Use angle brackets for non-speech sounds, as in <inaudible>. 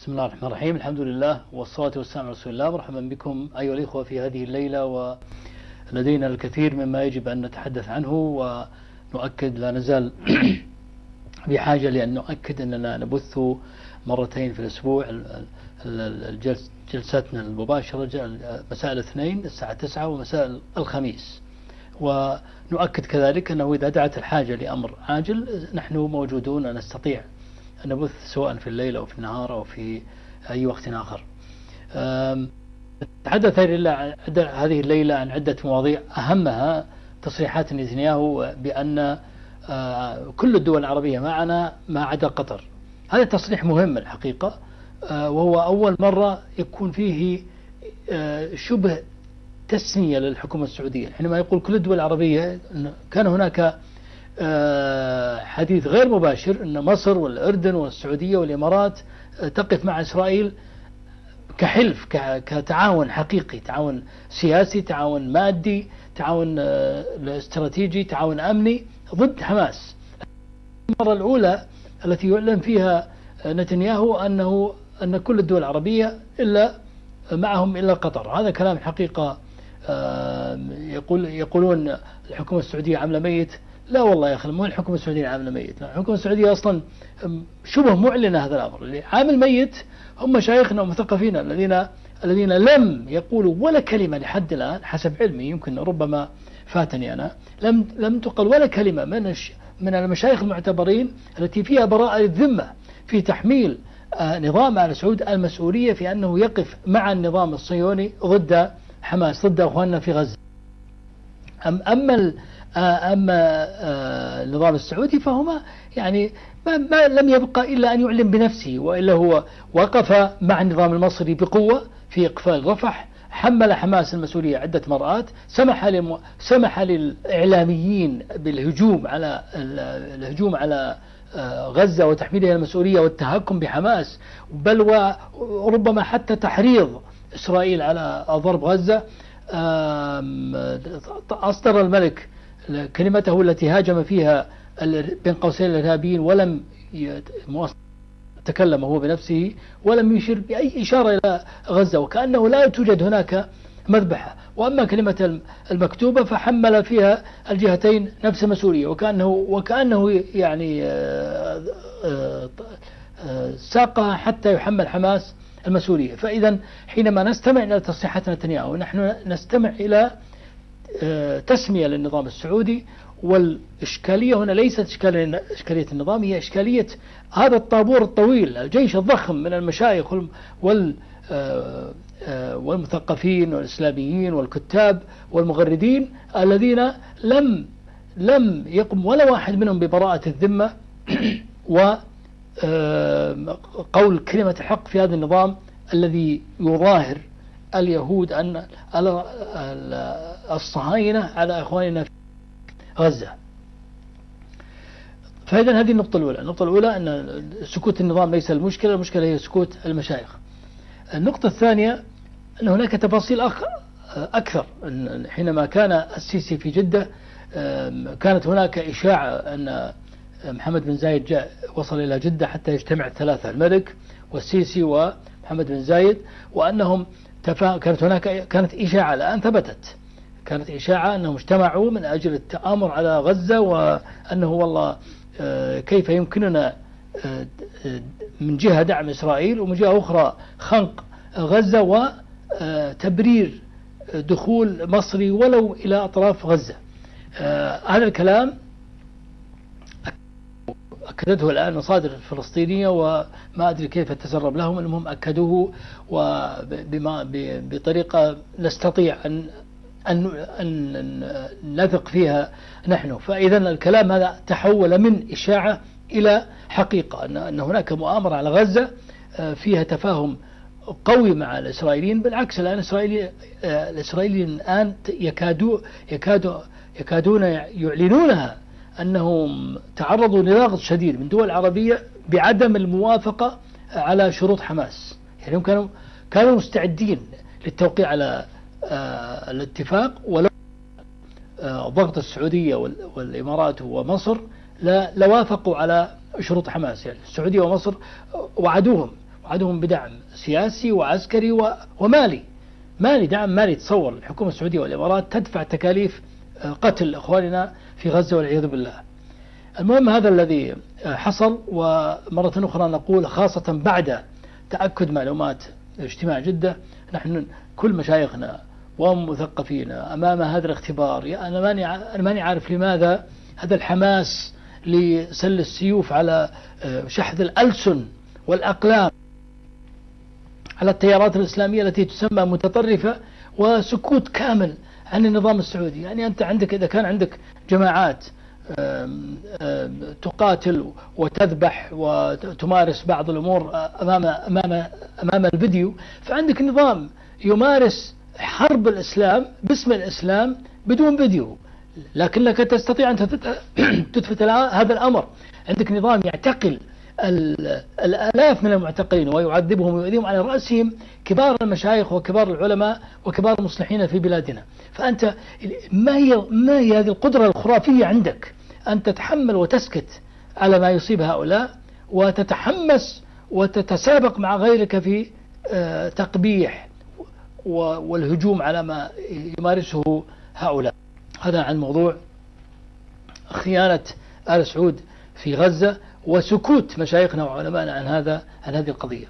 بسم الله الرحمن الرحيم. الحمد لله والصلاة والسلام على رسول الله. مرحبا بكم أيها الإخوة في هذه الليلة ولدينا الكثير مما يجب أن نتحدث عنه ونؤكد لا نزال <clears throat> بحاجة لأن نؤكد أننا نبث مرتين في الأسبوع. جلساتنا المباشرة مساء الاثنين الساعة 9 ومساء الخميس. ونؤكد كذلك أنه إذا دعت الحاجة لأمر عاجل نحن موجودون نستطيع نبث سواء في الليل أو في النهار أو في أي وقت آخر. تحدث هذه الليلة عن عدة مواضيع. أهمها تصريحات نتنياهو بأن كل الدول العربية معنا ما عدا قطر. هذا تصريح مهم الحقيقة. وهو أول مرة يكون فيه شبه تسمية للحكومة السعودية. حينما يقول كل الدول العربية كان هناك حديث غير مباشر أن مصر والأردن والسعودية والإمارات تقف مع إسرائيل كحلف كتعاون حقيقي تعاون سياسي تعاون مادي تعاون استراتيجي تعاون أمني ضد حماس. المرة الأولى التي يعلن فيها نتنياهو أنه أن كل الدول العربية إلا معهم إلا قطر. هذا كلام حقيقة يقول يقولون الحكومة السعودية عاملة ميت لا والله يا أخي مو الحكومة السعودية عاملة ميت. الحكومة السعودية أصلا شبه معلنة هذا الأمر. اللي عامل ميت هم مشايخنا ومثقفينا الذين الذين لم يقولوا ولا كلمة لحد الآن حسب علمي يمكن ربما فاتني أنا لم لم تقل ولا كلمة من من المشايخ المعتبرين التي فيها براءة الذمة في تحميل نظام آل سعود المسؤولية في أنه يقف مع النظام الصهيوني ضد حماس ضد أخواننا في غزة. أم أما أما النظام السعودي فهما يعني ما, ما لم يبقى إلا أن يعلن بنفسه وإلا هو وقف مع النظام المصري بقوة في إقفال رفح حمل حماس المسؤولية عدة مرآت سمح للم... سمح للإعلاميين بالهجوم على الهجوم على غزة وتحميلها المسؤولية والتهكم بحماس بل وربما حتى تحريض إسرائيل على ضرب غزة. أصدر الملك كلمته التي هاجم فيها بين قوسين الإرهابيين ولم تكلم هو بنفسه ولم يشير بأي إشارة إلى غزة وكأنه لا توجد هناك مذبحة. وأما كلمة المكتوبة فحمل فيها الجهتين نفس المسؤولية وكأنه وكأنه يعني ساقها حتى يحمل حماس المسؤولية. فإذا حينما نستمع إلى تصريحات نتنياهو نحن نستمع إلى تسمية للنظام السعودي والإشكالية هنا ليست إشكالية النظام هي إشكالية هذا الطابور الطويل الجيش الضخم من المشايخ وال والمثقفين والإسلاميين والكتاب والمغردين الذين لم لم يقم ولا واحد منهم ببراءة الذمة <clears throat> وقول كلمة حق في هذا النظام الذي يظاهر اليهود أن الصهاينة على إخواننا في غزة. فإذا هذه النقطة الأولى. النقطة الأولى أن سكوت النظام ليس المشكلة المشكلة هي سكوت المشايخ. النقطة الثانية أن هناك تفاصيل أكثر. حينما كان السيسي في جدة كانت هناك إشاعة أن محمد بن زايد جاء وصل إلى جدة حتى يجتمع الثلاثة الملك والسيسي ومحمد بن زايد وأنهم. كانت هناك كانت إشاعة الآن ثبتت. كانت إشاعة أنهم اجتمعوا من أجل التآمر على غزة وأنه والله كيف يمكننا من جهة دعم إسرائيل ومن جهة أخرى خنق غزة وتبرير دخول مصري ولو إلى أطراف غزة. هذا الكلام أكدته الآن مصادر فلسطينية وما أدري كيف تسرب لهم المهم أكدوه وبما بطريقة نستطيع أن أن أن نثق فيها نحن. فإذا الكلام هذا تحول من إشاعة إلى حقيقة أن هناك مؤامرة على غزة فيها تفاهم قوي مع الإسرائيليين. بالعكس الآن الإسرائيلي الإسرائيليين الآن يكادوا يكادوا يكادون يعلنونها أنهم تعرضوا لضغط شديد من دول عربية بعدم الموافقة على شروط حماس. يعني هم كانوا كانوا مستعدين للتوقيع على الاتفاق ولو ضغط السعودية والإمارات ومصر لوافقوا على شروط حماس. يعني السعودية ومصر وعدوهم وعدهم بدعم سياسي وعسكري ومالي. مالي دعم مالي تصور الحكومة السعودية والإمارات تدفع تكاليف آه، قتل إخواننا في غزة والعياذ بالله. المهم هذا الذي حصل ومرة أخرى نقول خاصة بعد تأكد معلومات اجتماع جدة نحن كل مشايخنا ومثقفينا أمام هذا الاختبار. أنا ماني أنا ماني عارف لماذا هذا الحماس لسل السيوف على آه، شحذ الألسن والأقلام على التيارات الإسلامية التي تسمى متطرفة وسكوت كامل عن النظام السعودي. يعني أنت عندك إذا كان عندك جماعات تقاتل وتذبح وتمارس بعض الأمور أمام, أمام, أمام الفيديو فعندك نظام يمارس حرب الإسلام باسم الإسلام بدون فيديو. لكنك تستطيع أن تثبت <coughs> هذا الأمر. عندك نظام يعتقل الآلاف من المعتقلين ويعذبهم ويؤذيهم على رأسهم كبار المشايخ وكبار العلماء وكبار المصلحين في بلادنا. فأنت ما هي, ما هي هذه القدرة الخرافية عندك؟ أن تتحمل وتسكت على ما يصيب هؤلاء وتتحمس وتتسابق مع غيرك في آه، تقبيح والهجوم على ما يمارسه هؤلاء. هذا عن موضوع خيانة آل سعود في غزة وسكوت مشايخنا وعلمائنا عن هذا عن هذه القضية.